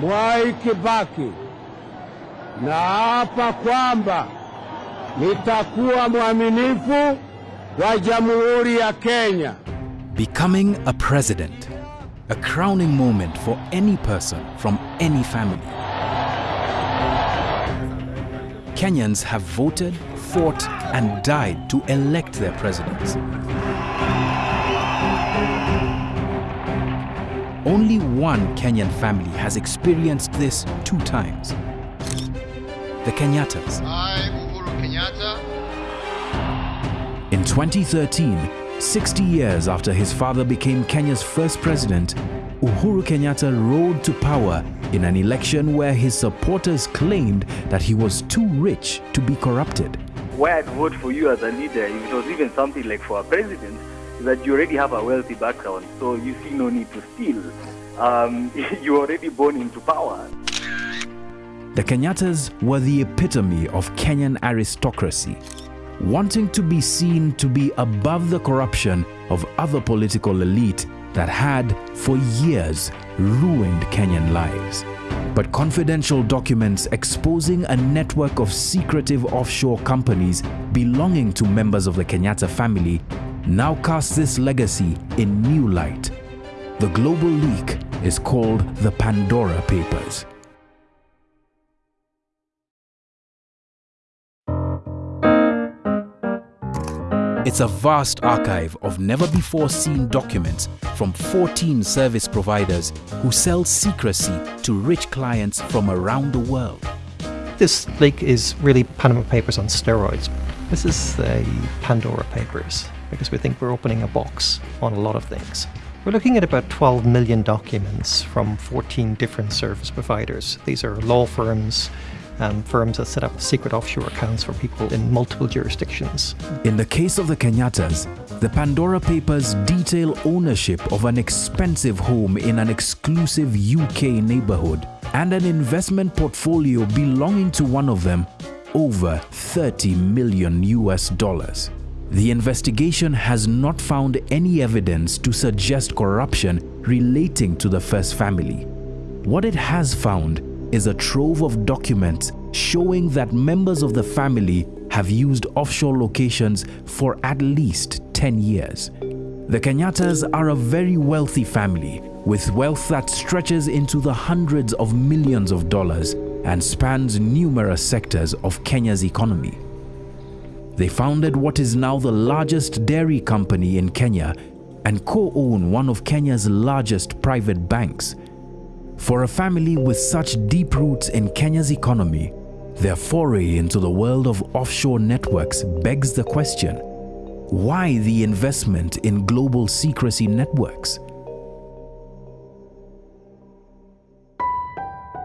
Mwai Kibaki, naapa kwamba nitakuwa mwaminifu wa Jamhuri ya Kenya. Becoming a president, a crowning moment for any person from any family. Kenyans have voted, fought, and died to elect their presidents. Only one Kenyan family has experienced this two times. The Kenyattas. I, Uhuru Kenyatta, In 2013, 60 years after his father became Kenya's first president, Uhuru Kenyatta rode to power in an election where his supporters claimed that he was too rich to be corrupted. why I'd vote for you as a leader, if it was even something like for a president, is that you already have a wealthy background, so you see no need to steal. Um, you're already born into power. The Kenyattas were the epitome of Kenyan aristocracy, wanting to be seen to be above the corruption of other political elite that had, for years, ruined Kenyan lives. But confidential documents exposing a network of secretive offshore companies belonging to members of the Kenyatta family now cast this legacy in new light. The global leak is called the Pandora Papers. It's a vast archive of never before seen documents from 14 service providers who sell secrecy to rich clients from around the world. This leak is really Panama Papers on steroids. This is the Pandora Papers because we think we're opening a box on a lot of things. We're looking at about 12 million documents from 14 different service providers. These are law firms, um, firms that set up secret offshore accounts for people in multiple jurisdictions. In the case of the Kenyattas, the Pandora Papers detail ownership of an expensive home in an exclusive UK neighborhood and an investment portfolio belonging to one of them over 30 million US dollars. The investigation has not found any evidence to suggest corruption relating to the first family. What it has found is a trove of documents showing that members of the family have used offshore locations for at least 10 years. The Kenyattas are a very wealthy family with wealth that stretches into the hundreds of millions of dollars and spans numerous sectors of Kenya's economy. They founded what is now the largest dairy company in Kenya and co-own one of Kenya's largest private banks. For a family with such deep roots in Kenya's economy, their foray into the world of offshore networks begs the question, why the investment in global secrecy networks?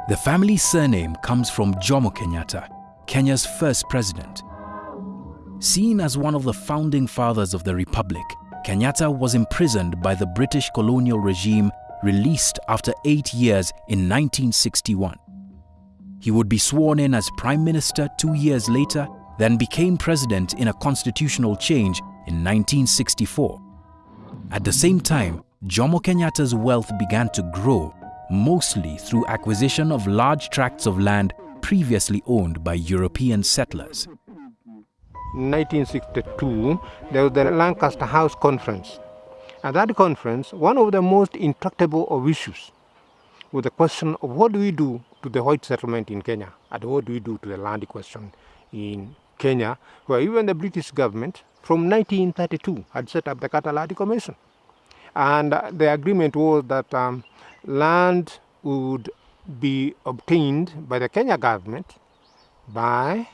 The family's surname comes from Jomo Kenyatta, Kenya's first president. Seen as one of the founding fathers of the Republic, Kenyatta was imprisoned by the British colonial regime, released after eight years in 1961. He would be sworn in as Prime Minister two years later, then became President in a constitutional change in 1964. At the same time, Jomo Kenyatta's wealth began to grow, mostly through acquisition of large tracts of land previously owned by European settlers. 1962, there was the Lancaster House Conference. At that conference, one of the most intractable of issues was the question of what do we do to the white settlement in Kenya and what do we do to the land question in Kenya, where even the British government from 1932 had set up the Carter Land Commission. And the agreement was that um, land would be obtained by the Kenya government by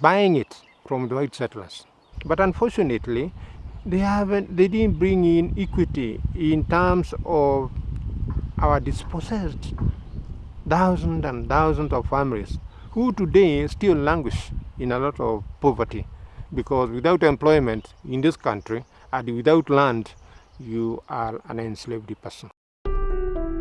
buying it from the white settlers. But unfortunately, they haven't they didn't bring in equity in terms of our dispossessed thousands and thousands of families who today still languish in a lot of poverty because without employment in this country and without land you are an enslaved person.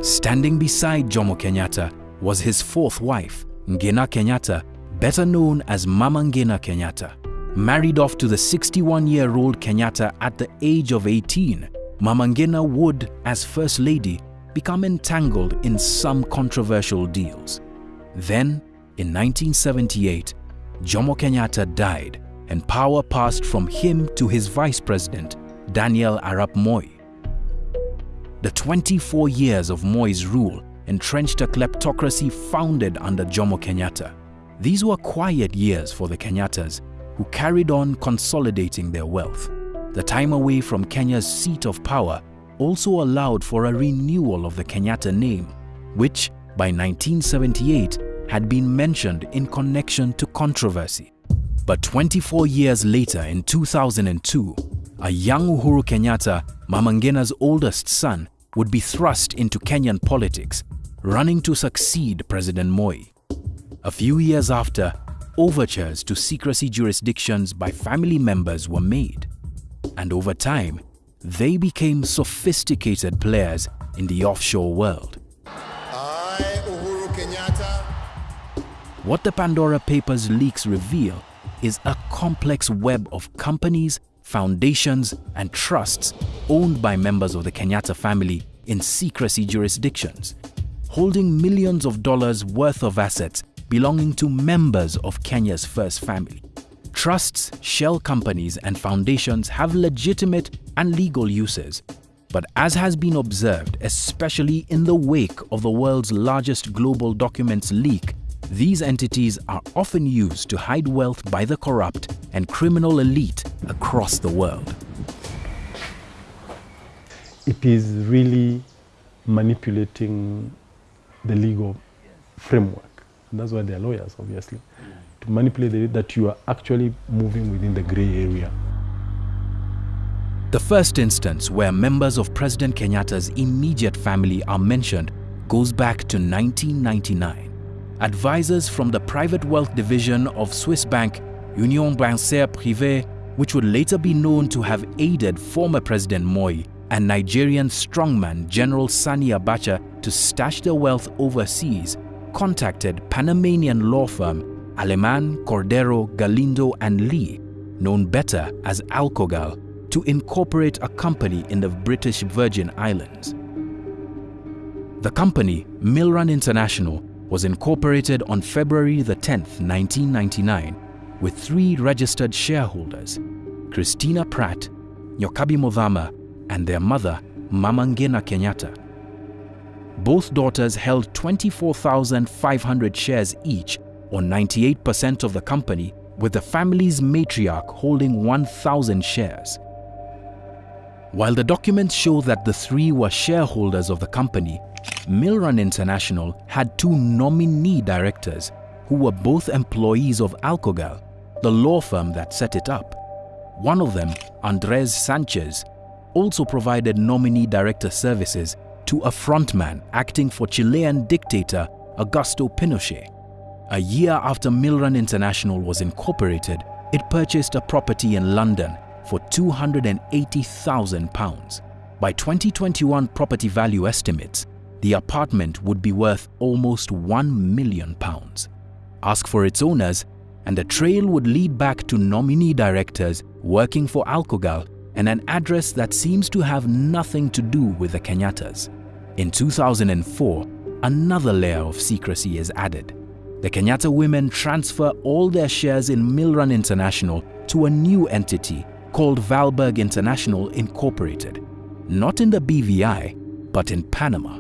Standing beside Jomo Kenyatta was his fourth wife, Ngina Kenyatta, better known as Mama Ngina Kenyatta. Married off to the 61-year-old Kenyatta at the age of 18, Mama Ngina would, as First Lady, become entangled in some controversial deals. Then, in 1978, Jomo Kenyatta died and power passed from him to his vice president, Daniel Arap Moi. The 24 years of Moi's rule entrenched a kleptocracy founded under Jomo Kenyatta. These were quiet years for the Kenyattas, who carried on consolidating their wealth. The time away from Kenya's seat of power also allowed for a renewal of the Kenyatta name, which by 1978 had been mentioned in connection to controversy. But 24 years later, in 2002, a young Uhuru Kenyatta, Mama Ngina's oldest son, would be thrust into Kenyan politics, running to succeed President Moi. A few years after, overtures to secrecy jurisdictions by family members were made. And over time, they became sophisticated players in the offshore world. I, Uhuru Kenyatta, What the Pandora Papers leaks reveal is a complex web of companies, foundations, and trusts owned by members of the Kenyatta family in secrecy jurisdictions, holding millions of dollars worth of assets belonging to members of Kenya's first family. Trusts, shell companies, and foundations have legitimate and legal uses. But as has been observed, especially in the wake of the world's largest global documents leak, these entities are often used to hide wealth by the corrupt and criminal elite across the world. it is really manipulating the legal framework. And that's why they're lawyers, obviously, to manipulate it that you are actually moving within the gray area. The first instance where members of President Kenyatta's immediate family are mentioned goes back to 1999. Advisors from the private wealth division of Swiss bank Union Bancaire Privée, which would later be known to have aided former President Moi and Nigerian strongman General Sani Abacha to stash their wealth overseas, contacted Panamanian law firm Aleman, Cordero, Galindo, and Lee, known better as Alcogal, to incorporate a company in the British Virgin Islands. The company, Milran International, was incorporated on February the 10th, 1999, with three registered shareholders, Christina Pratt, Nyokabi Muthama, and their mother, Mama Ngina Kenyatta. Both daughters held 24,500 shares each, or 98% of the company, with the family's matriarch holding 1,000 shares. While the documents show that the three were shareholders of the company, Milran International had two nominee directors who were both employees of Alcogal, the law firm that set it up. One of them, Andres Sanchez, also provided nominee director services to a frontman acting for Chilean dictator Augusto Pinochet. A year after Milran International was incorporated, it purchased a property in London for £280,000. By 2021 property value estimates, the apartment would be worth almost £1 million. Ask for its owners, and the trail would lead back to nominee directors working for Alcogal and an address that seems to have nothing to do with the Kenyattas. In 2004, another layer of secrecy is added. The Kenyatta women transfer all their shares in Milran International to a new entity called Valberg International Incorporated, not in the BVI, but in Panama.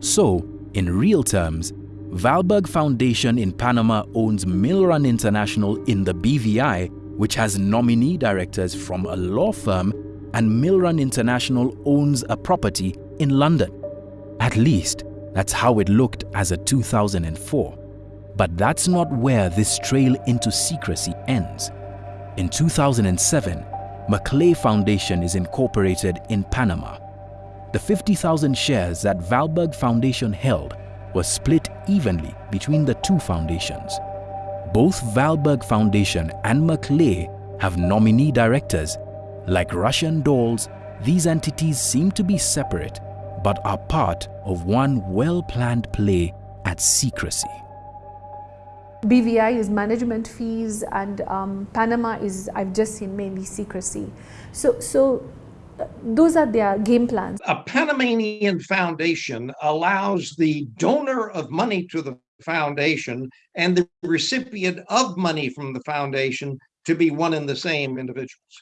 So, in real terms, Valberg Foundation in Panama owns Milran International in the BVI, which has nominee directors from a law firm, and Milran International owns a property in London. At least, that's how it looked as of 2004. But that's not where this trail into secrecy ends. In 2007, Maclay Foundation is incorporated in Panama. The 50,000 shares that Valberg Foundation held were split evenly between the two foundations. Both Valberg Foundation and Maclay have nominee directors. Like Russian dolls, these entities seem to be separate but are part of one well-planned play at secrecy. BVI is management fees, and um, Panama is I've just seen mainly secrecy. So, so those are their game plans. A Panamanian foundation allows the donor of money to the foundation and the recipient of money from the foundation to be one and the same individuals.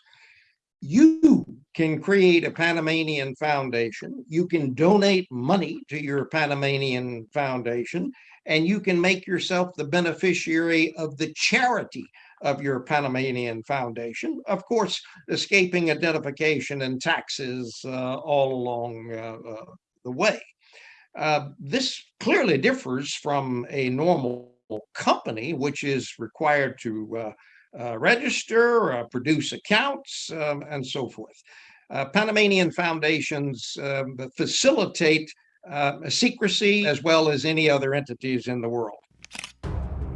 You can create a Panamanian foundation, you can donate money to your Panamanian foundation, and you can make yourself the beneficiary of the charity of your Panamanian foundation. Of course, escaping identification and taxes uh, all along uh, uh, the way. Uh, this clearly differs from a normal company, which is required to uh, uh, register, produce accounts, um, and so forth. Panamanian foundations um, facilitate secrecy as well as any other entities in the world.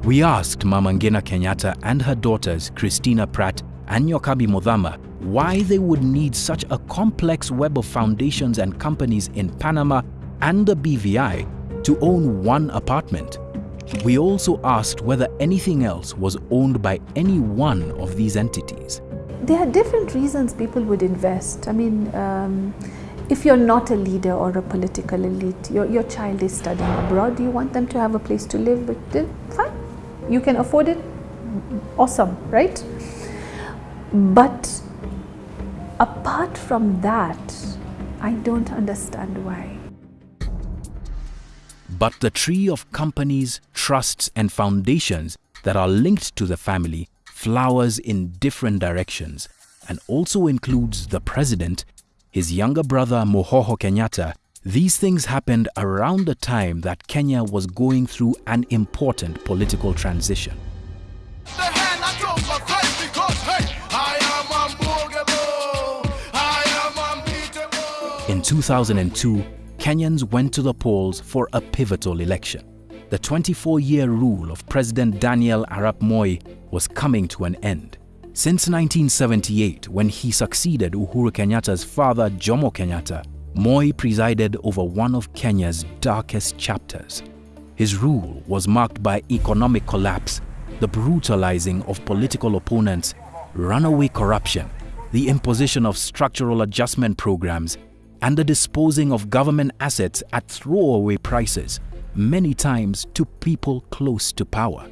We asked Mama Ngina Kenyatta and her daughters, Christina Pratt and Nyokabi Muthama, why they would need such a complex web of foundations and companies in Panama and the BVI to own one apartment. We also asked whether anything else was owned by any one of these entities. There are different reasons people would invest. I mean, um, if you're not a leader or a political elite, your, your child is studying abroad, you want them to have a place to live, but fine, you can afford it, awesome, right? But apart from that, I don't understand why. But the tree of companies, trusts and foundations that are linked to the family flowers in different directions and also includes the president, his younger brother Muhoho Kenyatta, these things happened around the time that Kenya was going through an important political transition. In 2002, Kenyans went to the polls for a pivotal election. The 24-year rule of President Daniel Arap Moi was coming to an end. Since 1978, when he succeeded Uhuru Kenyatta's father Jomo Kenyatta, Moi presided over one of Kenya's darkest chapters. His rule was marked by economic collapse, the brutalizing of political opponents, runaway corruption, the imposition of structural adjustment programs, and the disposing of government assets at throwaway prices, many times to people close to power.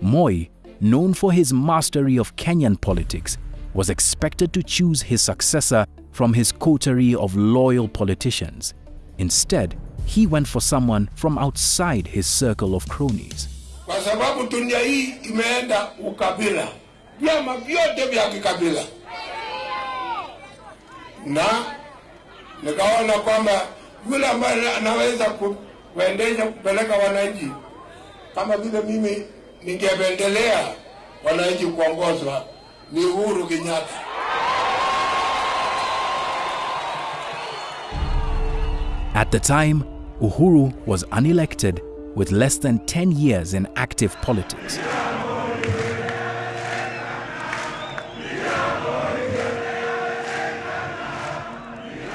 Moi, known for his mastery of Kenyan politics, was expected to choose his successor from his coterie of loyal politicians. Instead, he went for someone from outside his circle of cronies. Na nikaona kwamba yule ambaye anaweza kuendesha kupeleka wananchi kama vile mimi ningependelea wananchi kuongozwa ni Uhuru Kenyatta. At the time, Uhuru was unelected with less than 10 years in active politics.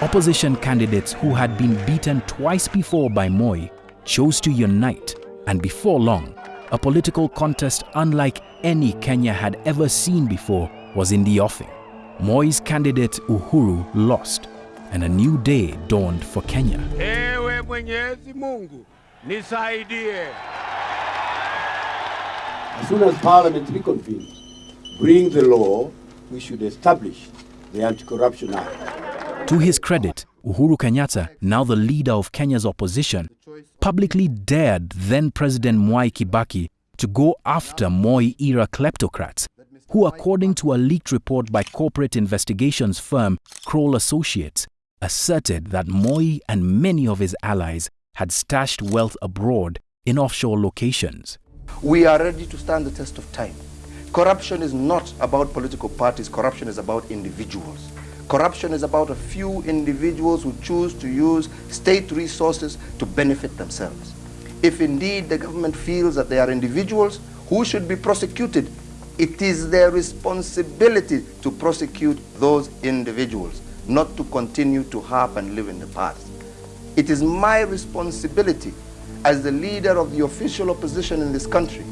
Opposition candidates who had been beaten twice before by Moi chose to unite and before long, a political contest unlike any Kenya had ever seen before was in the offing. Moi's candidate Uhuru lost and a new day dawned for Kenya. Ewe Mwenyezi Mungu, nisaidie. As soon as Parliament reconvenes, bring the law, we should establish the Anti-Corruption Act. To his credit, Uhuru Kenyatta, now the leader of Kenya's opposition, publicly dared then President Mwai Kibaki to go after Moi-era kleptocrats, who according to a leaked report by corporate investigations firm Kroll Associates, asserted that Moi and many of his allies had stashed wealth abroad in offshore locations. We are ready to stand the test of time. Corruption is not about political parties, corruption is about individuals. Corruption is about a few individuals who choose to use state resources to benefit themselves. If indeed the government feels that they are individuals who should be prosecuted, it is their responsibility to prosecute those individuals not to continue to harp and live in the past. It is my responsibility as the leader of the official opposition in this country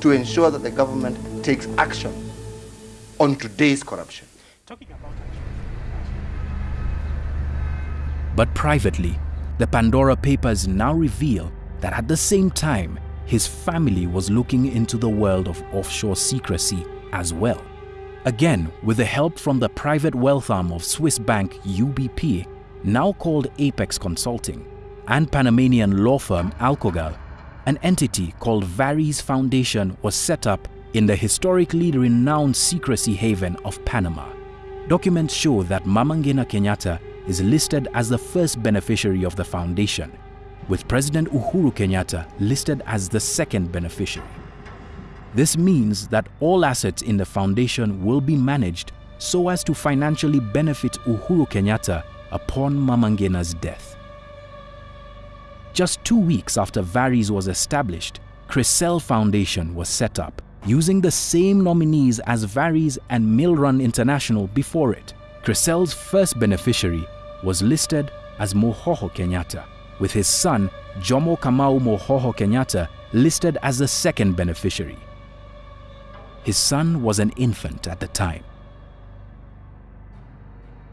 to ensure that the government takes action on today's corruption. But privately, the Pandora Papers now reveal that at the same time, his family was looking into the world of offshore secrecy as well. Again, with the help from the private wealth arm of Swiss bank UBP, now called Apex Consulting, and Panamanian law firm Alcogal, an entity called Varies Foundation was set up in the historically renowned secrecy haven of Panama. Documents show that Mama Ngina Kenyatta is listed as the first beneficiary of the foundation, with President Uhuru Kenyatta listed as the second beneficiary. This means that all assets in the foundation will be managed so as to financially benefit Uhuru Kenyatta upon Mama Ngina's death. Just two weeks after Varies was established, Crisel Foundation was set up using the same nominees as Varies and Millrun International before it. Crisel's first beneficiary was listed as Muhoho Kenyatta, with his son Jomo Kamau Muhoho Kenyatta listed as the second beneficiary. His son was an infant at the time.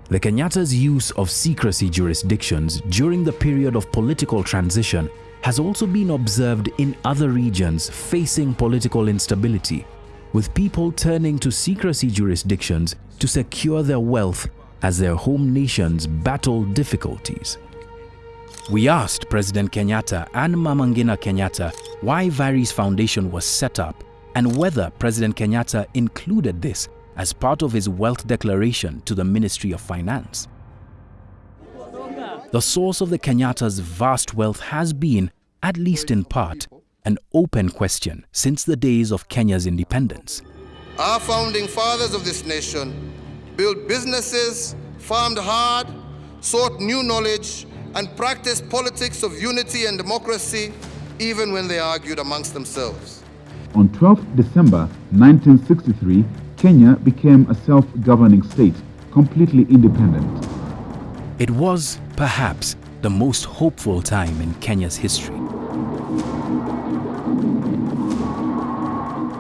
The Kenyatta's use of secrecy jurisdictions during the period of political transition has also been observed in other regions facing political instability, with people turning to secrecy jurisdictions to secure their wealth as their home nations battle difficulties. We asked President Kenyatta and Mama Ngina Kenyatta why Varies Foundation was set up and whether President Kenyatta included this as part of his wealth declaration to the Ministry of Finance. The source of the Kenyatta's vast wealth has been, at least in part, an open question since the days of Kenya's independence. Our founding fathers of this nation built businesses, farmed hard, sought new knowledge, and practiced politics of unity and democracy even when they argued amongst themselves. On 12 December 1963, Kenya became a self-governing state, completely independent. It was, perhaps, the most hopeful time in Kenya's history.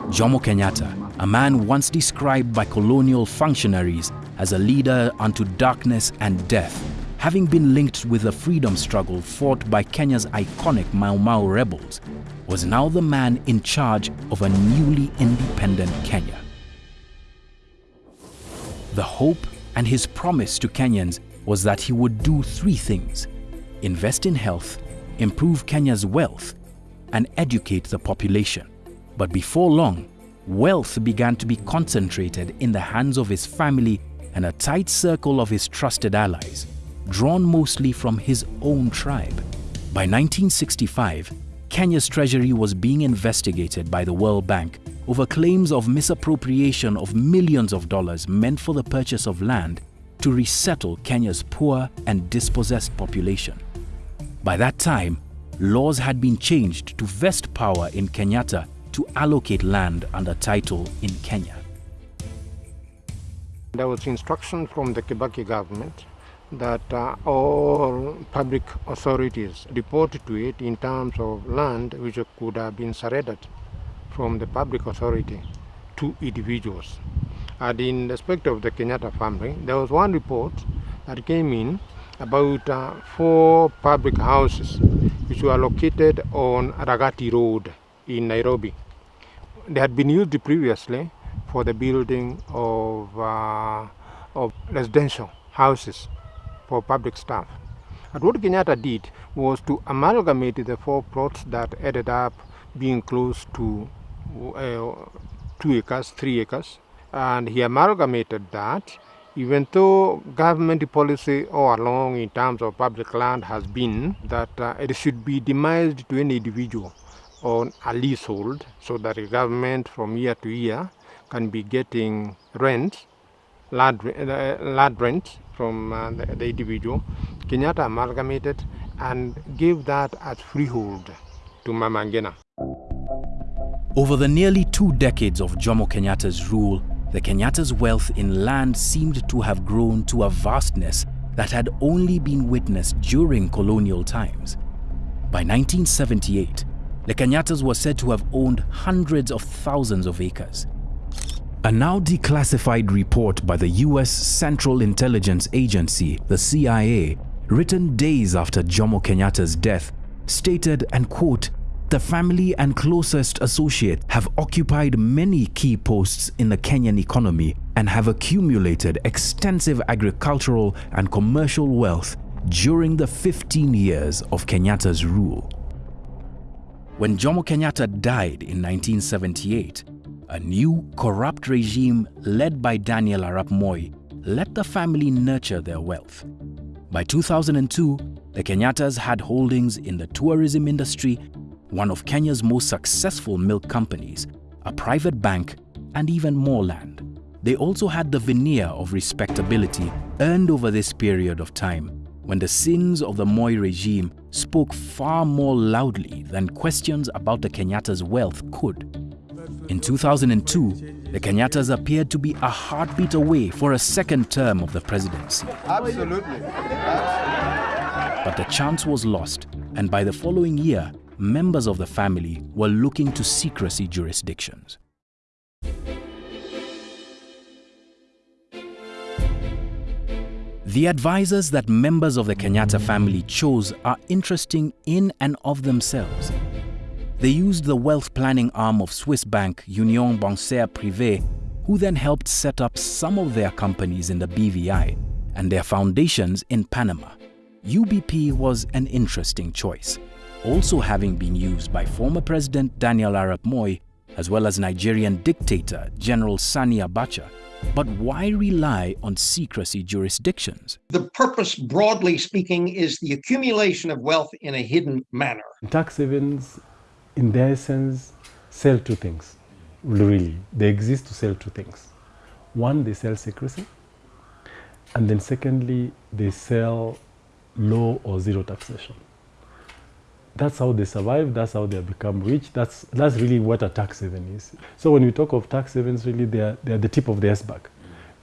Jomo Kenyatta, a man once described by colonial functionaries as a leader unto darkness and death, having been linked with the freedom struggle fought by Kenya's iconic Mau Mau rebels, was now the man in charge of a newly independent Kenya. The hope and his promise to Kenyans was that he would do three things invest in health, improve Kenya's wealth, and educate the population. But before long, wealth began to be concentrated in the hands of his family and a tight circle of his trusted allies, drawn mostly from his own tribe. By 1965, Kenya's treasury was being investigated by the World Bank over claims of misappropriation of millions of dollars meant for the purchase of land to resettle Kenya's poor and dispossessed population. By that time, laws had been changed to vest power in Kenyatta to allocate land under title in Kenya. There was instruction from the Kibaki government that uh, all public authorities report to it in terms of land which could have been surrendered from the public authority to individuals. And in respect of the Kenyatta family, there was one report that came in about uh, four public houses which were located on Ragati Road in Nairobi. They had been used previously for the building of, uh, of residential houses for public staff. And what Kenyatta did was to amalgamate the four plots that ended up being close to uh, two acres, three acres, and he amalgamated that even though government policy all along in terms of public land has been that uh, it should be demised to any individual on a leasehold so that the government from year to year can be getting rent, land, uh, land rent from uh, the, the individual. Kenyatta amalgamated and gave that as freehold to Mama Ngina. Over the nearly two decades of Jomo Kenyatta's rule, the Kenyatta's wealth in land seemed to have grown to a vastness that had only been witnessed during colonial times. By 1978, the Kenyattas were said to have owned hundreds of thousands of acres. A now declassified report by the US Central Intelligence Agency, the CIA, written days after Jomo Kenyatta's death, stated, and quote, the family and closest associates have occupied many key posts in the Kenyan economy and have accumulated extensive agricultural and commercial wealth during the 15 years of Kenyatta's rule. When Jomo Kenyatta died in 1978, a new corrupt regime led by Daniel Arap Moi let the family nurture their wealth. By 2002, the Kenyattas had holdings in the tourism industry, one of Kenya's most successful milk companies, a private bank, and even more land. They also had the veneer of respectability earned over this period of time when the sins of the Moi regime spoke far more loudly than questions about the Kenyattas' wealth could. In 2002, the Kenyattas appeared to be a heartbeat away for a second term of the presidency. Absolutely. But the chance was lost, and by the following year, members of the family were looking to secrecy jurisdictions. The advisors that members of the Kenyatta family chose are interesting in and of themselves. They used the wealth planning arm of Swiss bank Union Bancaire Privée, who then helped set up some of their companies in the BVI and their foundations in Panama. UBP was an interesting choice, also having been used by former President Daniel Arap Moi as well as Nigerian dictator General Sani Abacha. But why rely on secrecy jurisdictions? The purpose, broadly speaking, is the accumulation of wealth in a hidden manner. Tax havens, in their essence, sell two things. Really, they exist to sell two things. One, they sell secrecy, and then secondly, they sell low or zero taxation. That's how they survive, that's how they become rich, that's, that's really what a tax haven is. So when we talk of tax havens, really they are, they are the tip of the iceberg.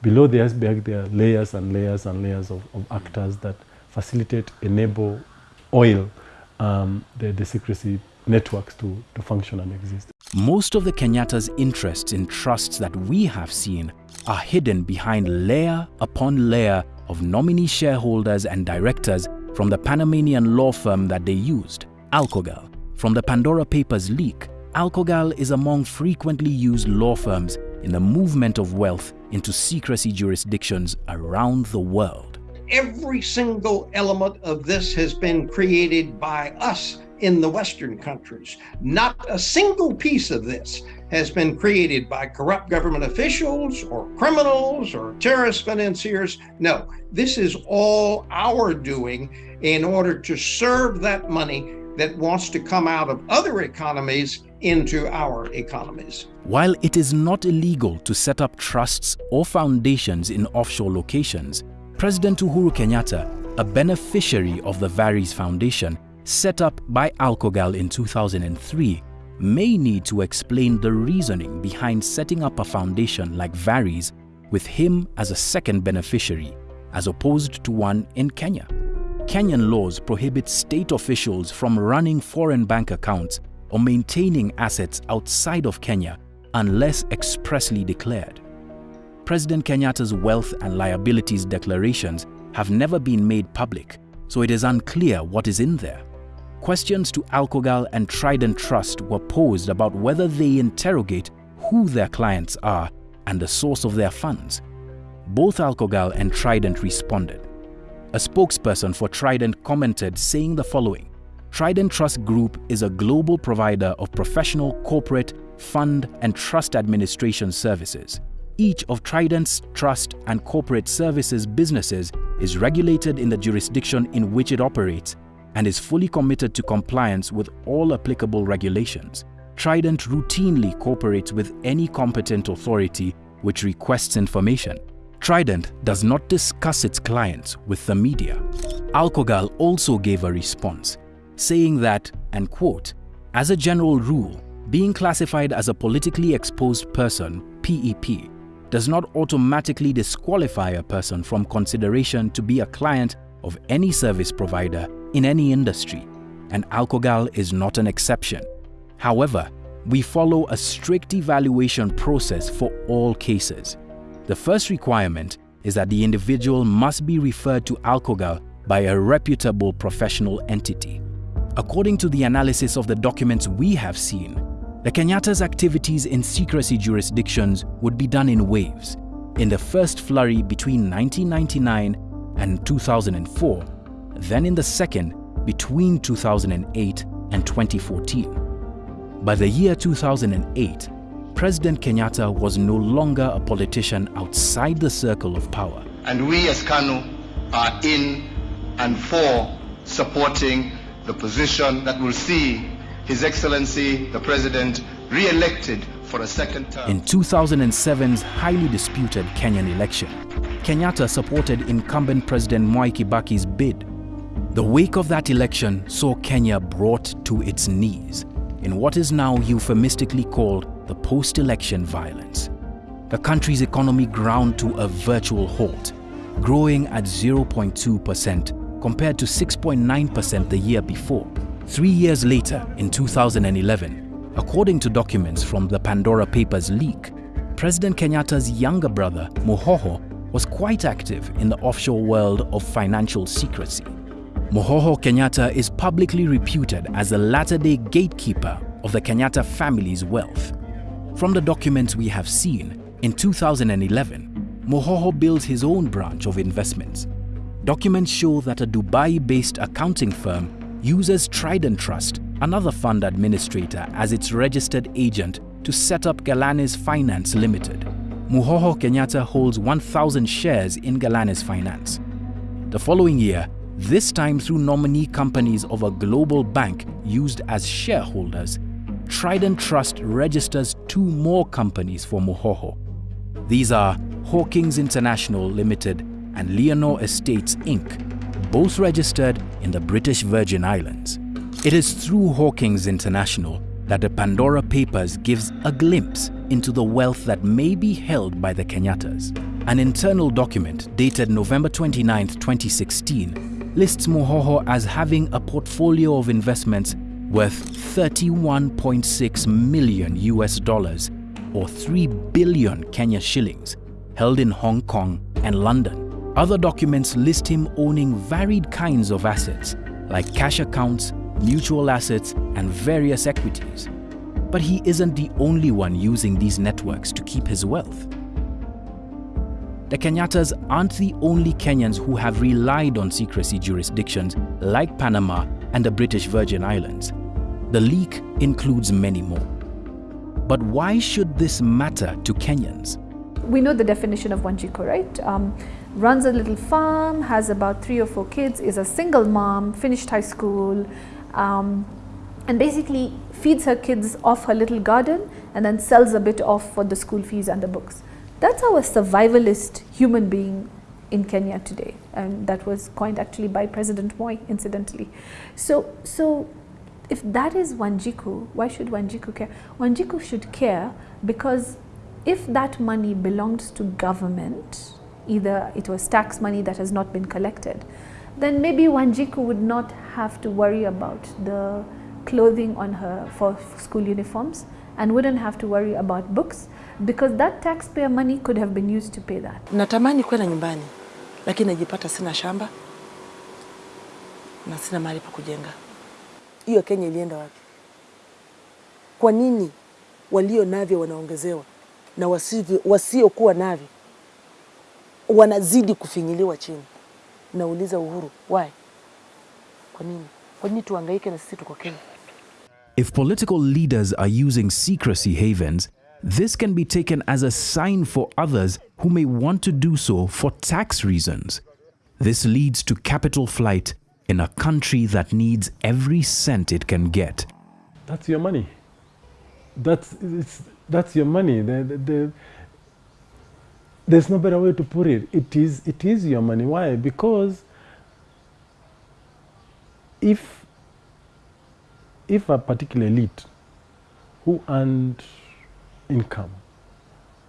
Below the iceberg, there are layers and layers and layers of, of actors that facilitate, enable, oil um, the, the secrecy networks to, to function and exist. Most of the Kenyatta's interests in trusts that we have seen are hidden behind layer upon layer of nominee shareholders and directors from the Panamanian law firm that they used, Alcogal. From the Pandora Papers leak, Alcogal is among frequently used law firms in the movement of wealth into secrecy jurisdictions around the world. Every single element of this has been created by us in the Western countries. Not a single piece of this has been created by corrupt government officials or criminals or terrorist financiers. No, this is all our doing in order to serve that money that wants to come out of other economies into our economies. While it is not illegal to set up trusts or foundations in offshore locations, President Uhuru Kenyatta, a beneficiary of the Varies Foundation, set up by Alcogal in 2003, may need to explain the reasoning behind setting up a foundation like Varies with him as a second beneficiary, as opposed to one in Kenya. Kenyan laws prohibit state officials from running foreign bank accounts or maintaining assets outside of Kenya unless expressly declared. President Kenyatta's wealth and liabilities declarations have never been made public, so it is unclear what is in there. Questions to Alcogal and Trident Trust were posed about whether they interrogate who their clients are and the source of their funds. Both Alcogal and Trident responded. A spokesperson for Trident commented saying the following Trident Trust Group is a global provider of professional corporate, fund, and trust administration services. Each of Trident's trust and corporate services businesses is regulated in the jurisdiction in which it operates and is fully committed to compliance with all applicable regulations. Trident routinely cooperates with any competent authority which requests information. Trident does not discuss its clients with the media. Alcogal also gave a response, saying that, and quote, as a general rule, being classified as a politically exposed person, PEP, does not automatically disqualify a person from consideration to be a client of any service provider in any industry, and Alcogal is not an exception. However, we follow a strict evaluation process for all cases. The first requirement is that the individual must be referred to Alcogal by a reputable professional entity. According to the analysis of the documents we have seen, the Kenyatta's activities in secrecy jurisdictions would be done in waves. In the first flurry between 1999 and 2004, then in the second between 2008 and 2014. By the year 2008, President Kenyatta was no longer a politician outside the circle of power. And we as KANU are in and for supporting the position that will see His Excellency the President re-elected for a second term. In 2007's highly disputed Kenyan election, Kenyatta supported incumbent President Mwai Kibaki's bid. The wake of that election saw Kenya brought to its knees in what is now euphemistically called the post-election violence. The country's economy ground to a virtual halt, growing at 0.2% compared to 6.9% the year before. Three years later, in 2011, according to documents from the Pandora Papers leak, President Kenyatta's younger brother, Muhoho, was quite active in the offshore world of financial secrecy. Muhoho Kenyatta is publicly reputed as the latter-day gatekeeper of the Kenyatta family's wealth. From the documents we have seen, in 2011, Muhoho builds his own branch of investments. Documents show that a Dubai-based accounting firm uses Trident Trust, another fund administrator, as its registered agent to set up Galanis Finance Limited. Muhoho Kenyatta holds 1,000 shares in Galanis Finance. The following year, this time through nominee companies of a global bank used as shareholders, Trident Trust registers two more companies for Muhoho. These are Hawkins International Limited and Leonore Estates Inc., both registered in the British Virgin Islands. It is through Hawkins International that the Pandora Papers gives a glimpse into the wealth that may be held by the Kenyattas. An internal document dated November 29, 2016, lists Muhoho as having a portfolio of investments worth 31.6 million US dollars or 3 billion Kenya shillings held in Hong Kong and London. Other documents list him owning varied kinds of assets like cash accounts, mutual assets, and various equities. But he isn't the only one using these networks to keep his wealth. The Kenyattas aren't the only Kenyans who have relied on secrecy jurisdictions like Panama and the British Virgin Islands. The leak includes many more. But why should this matter to Kenyans? We know the definition of Wanjiku, right? Um, runs a little farm, has about three or four kids, is a single mom, finished high school, um, and basically feeds her kids off her little garden and then sells a bit off for the school fees and the books. That's how a survivalist human being in Kenya today. And that was coined actually by President Moi, incidentally. So, so if that is Wanjiku, why should Wanjiku care? Wanjiku should care because if that money belongs to government, either it was tax money that has not been collected, then maybe Wanjiku would not have to worry about the clothing on her for school uniforms and wouldn't have to worry about books because that taxpayer money could have been used to pay that. Natamani kwenda nyumbani lakini najipata sina shamba na sina mahali pa kujenga. Hiyo Kenya ilienda wapi? Kwa nini walio navyo wanaongezewa na wasivyo- wasiokuwa navyo wanazidi kufinyiliwa chini? Nauliza Uhuru, why? Kwa nini? Kwa nini tuhangaike na sisi tuko Kenya? If political leaders are using secrecy havens, this can be taken as a sign for others who may want to do so for tax reasons. This leads to capital flight in a country that needs every cent it can get. That's your money. That's that's your money. The, the, the, there's no better way to put it. It is it is your money. Why? Because if if a particular elite who earned income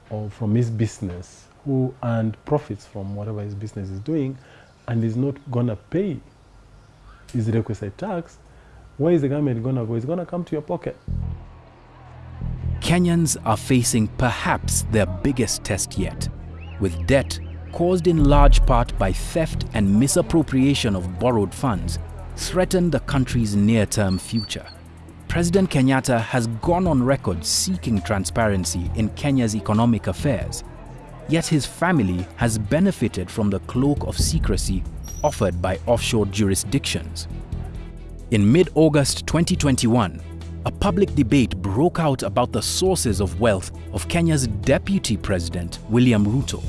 or from his business, who earned profits from whatever his business is doing, and is not gonna pay his requisite tax, where is the government gonna go? It's gonna come to your pocket. Kenyans are facing perhaps their biggest test yet, with debt caused in large part by theft and misappropriation of borrowed funds, threaten the country's near-term future. President Kenyatta has gone on record seeking transparency in Kenya's economic affairs, yet his family has benefited from the cloak of secrecy offered by offshore jurisdictions. In mid-August 2021, a public debate broke out about the sources of wealth of Kenya's deputy president, William Ruto.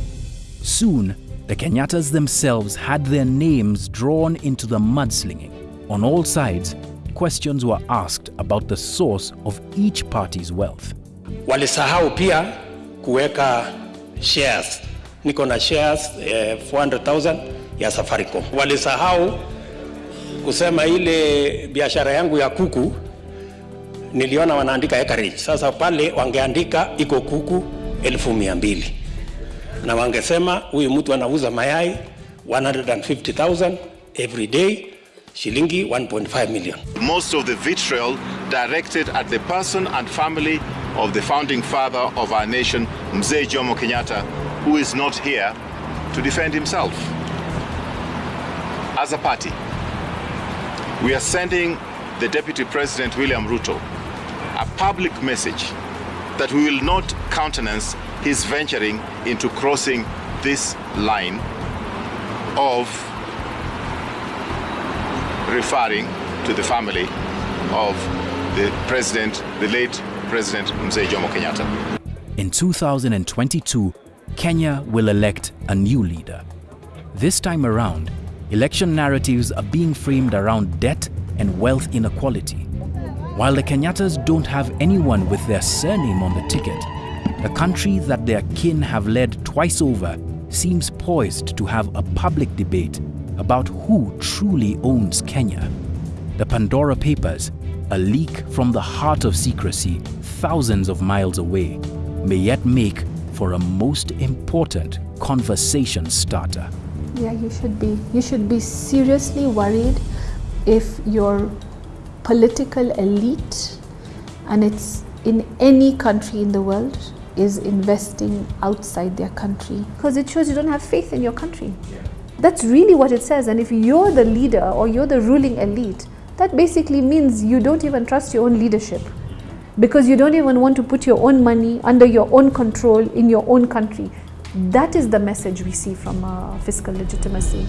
Soon, the Kenyattas themselves had their names drawn into the mudslinging. On all sides, questions were asked about the source of each party's wealth. Walisahau pia kuweka shares. Niko na shares eh, 400,000 ya Safaricom. Walisahau kusema ile biashara yangu ya kuku niliona wanaandika acreage. Sasa pale wangeandika iko kuku elfu mia mbili na wangesema huyu mtu anauza mayai 150,000 every day shilingi 1.5 million. Most of the vitriol directed at the person and family of the founding father of our nation, Mzee Jomo Kenyatta, who is not here to defend himself. As a party, we are sending the Deputy President William Ruto a public message that we will not countenance his venturing into crossing this line of referring to the family of the president, the late President Mzee Jomo Kenyatta. In 2022, Kenya will elect a new leader. This time around, election narratives are being framed around debt and wealth inequality. While the Kenyattas don't have anyone with their surname on the ticket, the country that their kin have led twice over seems poised to have a public debate about who truly owns Kenya. The Pandora Papers, a leak from the heart of secrecy thousands of miles away, may yet make for a most important conversation starter. Yeah, you should be. You should be seriously worried if your political elite, and it's in any country in the world, is investing outside their country. Because it shows you don't have faith in your country. That's really what it says. And if you're the leader or you're the ruling elite, that basically means you don't even trust your own leadership. Because you don't even want to put your own money under your own control in your own country. That is the message we see from uh, fiscal legitimacy.